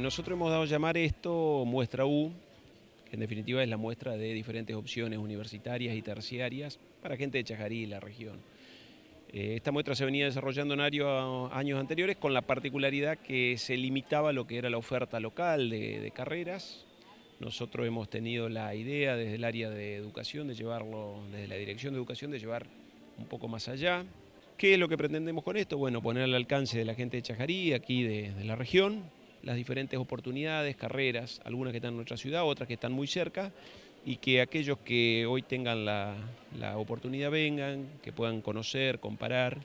Nosotros hemos dado a llamar esto muestra U, que en definitiva es la muestra de diferentes opciones universitarias y terciarias para gente de Chajarí y la región. Eh, esta muestra se venía desarrollando en años anteriores con la particularidad que se limitaba a lo que era la oferta local de, carreras. Nosotros hemos tenido la idea desde el área de educación de llevarlo, desde la dirección de educación, de llevar un poco más allá. ¿Qué es lo que pretendemos con esto? Bueno, poner al alcance de la gente de Chajarí, aquí de, de la región, las diferentes oportunidades, carreras, algunas que están en nuestra ciudad, otras que están muy cerca, y que aquellos que hoy tengan la, oportunidad vengan, que puedan conocer, comparar,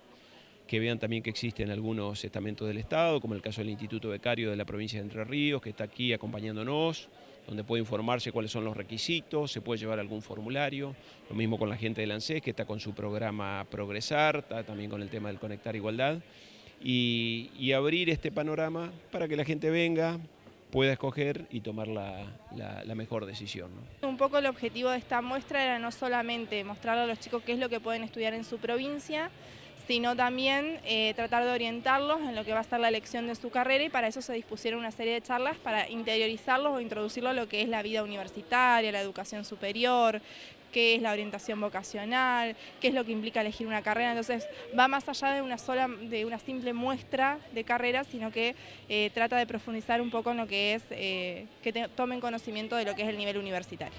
que vean también que existen algunos estamentos del Estado, como el caso del Instituto Becario de la provincia de Entre Ríos, que está aquí acompañándonos, donde puede informarse cuáles son los requisitos, se puede llevar algún formulario, lo mismo con la gente del ANSES, que está con su programa Progresar, está también con el tema del Conectar Igualdad, y abrir este panorama para que la gente venga, pueda escoger y tomar la, mejor decisión. Un poco el objetivo de esta muestra era no solamente mostrarle a los chicos qué es lo que pueden estudiar en su provincia, sino también eh, tratar de orientarlos en lo que va a ser la elección de su carrera y para eso se dispusieron una serie de charlas para interiorizarlos o introducirlos a lo que es la vida universitaria, la educación superior, qué es la orientación vocacional, qué es lo que implica elegir una carrera. Entonces va más allá de una, sola, de una simple muestra de carrera, sino que eh, trata de profundizar un poco en lo que es, eh, que tomen conocimiento de lo que es el nivel universitario.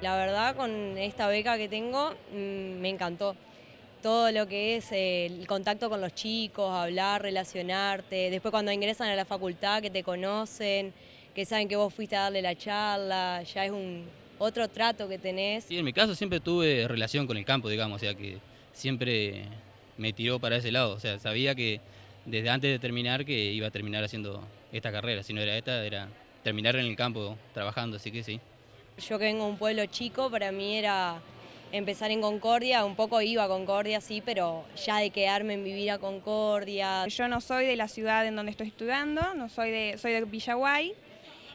La verdad, con esta beca que tengo, mm, me encantó todo lo que es el contacto con los chicos, hablar, relacionarte, después cuando ingresan a la facultad que te conocen, que saben que vos fuiste a darle la charla, ya es un otro trato que tenés. Sí, en mi caso siempre tuve relación con el campo, digamos, o sea que siempre me tiró para ese lado, o sea, sabía que desde antes de terminar que iba a terminar haciendo esta carrera, si no era esta, era terminar en el campo trabajando, así que sí. Yo que vengo de un pueblo chico, para mí era empezar en Concordia, un poco iba a Concordia, sí, pero ya de quedarme en vivir a Concordia. Yo no soy de la ciudad en donde estoy estudiando, no soy de, soy de Villaguay,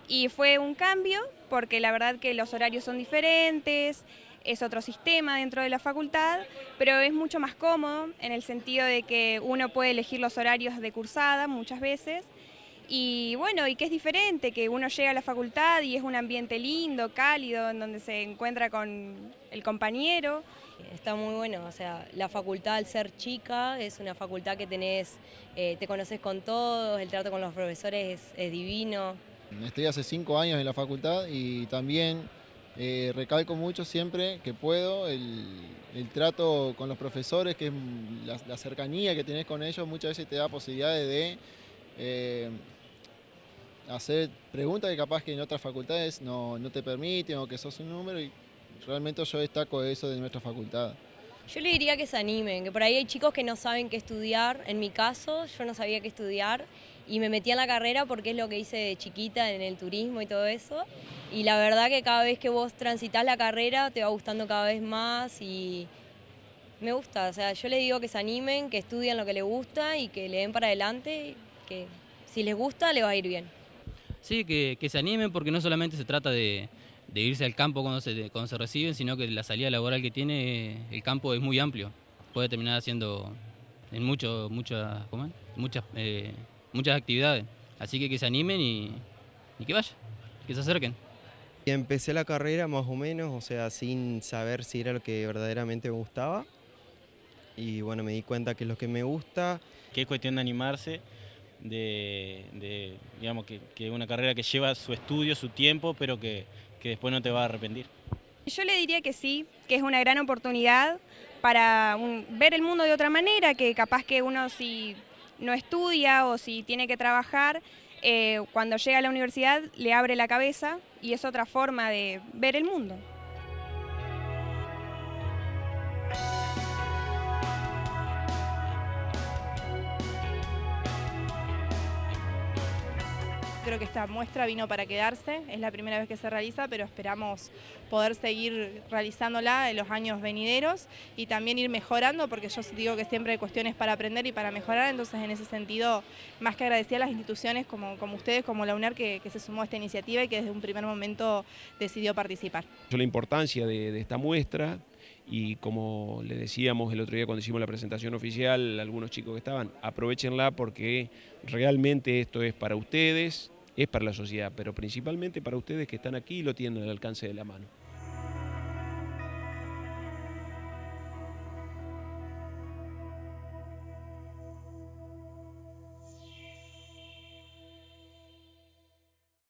y fue un cambio porque la verdad que los horarios son diferentes, es otro sistema dentro de la facultad, pero es mucho más cómodo en el sentido de que uno puede elegir los horarios de cursada muchas veces, y bueno, y que es diferente, que uno llega a la facultad y es un ambiente lindo, cálido, en donde se encuentra con el compañero. Está muy bueno, o sea, la facultad al ser chica es una facultad que tenés, eh, te conoces con todos, el trato con los profesores es, divino. Estoy hace cinco años en la facultad y también eh, recalco mucho siempre que puedo el, trato con los profesores, que es la, cercanía que tenés con ellos, muchas veces te da posibilidades de eh, hacer preguntas que capaz que en otras facultades no, no, te permiten o que sos un número y realmente yo destaco eso de nuestra facultad. Yo le diría que se animen, que por ahí hay chicos que no saben qué estudiar. En mi caso, yo no sabía qué estudiar y me metí en la carrera porque es lo que hice de chiquita en el turismo y todo eso. Y la verdad que cada vez que vos transitas la carrera te va gustando cada vez más y me gusta. O sea, yo les digo que se animen, que estudien lo que les gusta y que le den para adelante, que si les gusta, les va a ir bien. Sí, que, se animen porque no solamente se trata de, irse al campo cuando se, cuando se reciben, sino que la salida laboral que tiene el campo es muy amplio. Puede terminar haciendo en mucho, muchas, muchas, eh, muchas actividades. Así que que se animen y, que vayan, que se acerquen. Empecé la carrera más o menos, o sea, sin saber si era lo que verdaderamente me gustaba. Y bueno, me di cuenta que es lo que me gusta. Que es cuestión de animarse de, digamos, que, que, una carrera que lleva su estudio, su tiempo, pero que, que después no te va a arrepentir. Yo le diría que sí, que es una gran oportunidad para ver el mundo de otra manera, que capaz que uno si no estudia o si tiene que trabajar, eh, cuando llega a la universidad le abre la cabeza y es otra forma de ver el mundo. Creo que esta muestra vino para quedarse, es la primera vez que se realiza, pero esperamos poder seguir realizándola en los años venideros y también ir mejorando, porque yo digo que siempre hay cuestiones para aprender y para mejorar, entonces en ese sentido, más que agradecer a las instituciones como, como ustedes, como la UNER, que, se sumó a esta iniciativa y que desde un primer momento decidió participar. La importancia de esta muestra y como le decíamos el otro día cuando hicimos la presentación oficial, algunos chicos que estaban, aprovechenla porque realmente esto es para ustedes, es para la sociedad, pero principalmente para ustedes que están aquí y lo tienen al alcance de la mano.